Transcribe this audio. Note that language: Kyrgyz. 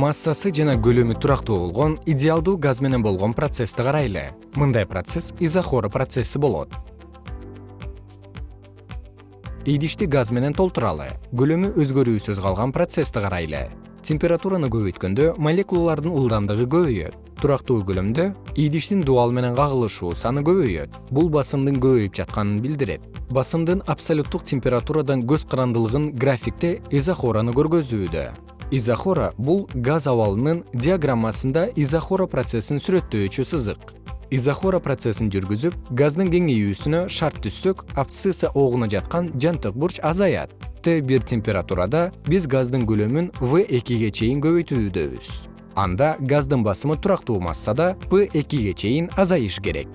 массасы жана көлөмү турактуу болгон идеалдуу газ менен болгон процессти карайлы. Мындай процесс изохора процесси болот. Идишти газ менен толтуралы көлөмү өзгөрүүсүз калган процессти карайлы. Температураны көбөйткөндө молекулалардын ылдамдыгы көбөйөт. Турактуу көлөмдө идиштин дубал менен кагылышуу саны көбөйөт. Бул басымдын көбөйүп жатканын билдирет. Басымдын абсолюттук температурадан көз карандылыгын графикте изохораны көргөзүүдө изохора бул газ абалынын диаграммасында изохора процессин сүрөттөөчү сызык. Изохора процессин жүргүзүп газдын кеңейүүсүнө шарт түзсөк абсцисса огуна жаткан жантык бурч азаят. Т бир температурада биз газдын көлөмүн в экиге чейин көбөйтүүдөбүз анда газдын басымы турактуу массада п экиге чейин азайыш керек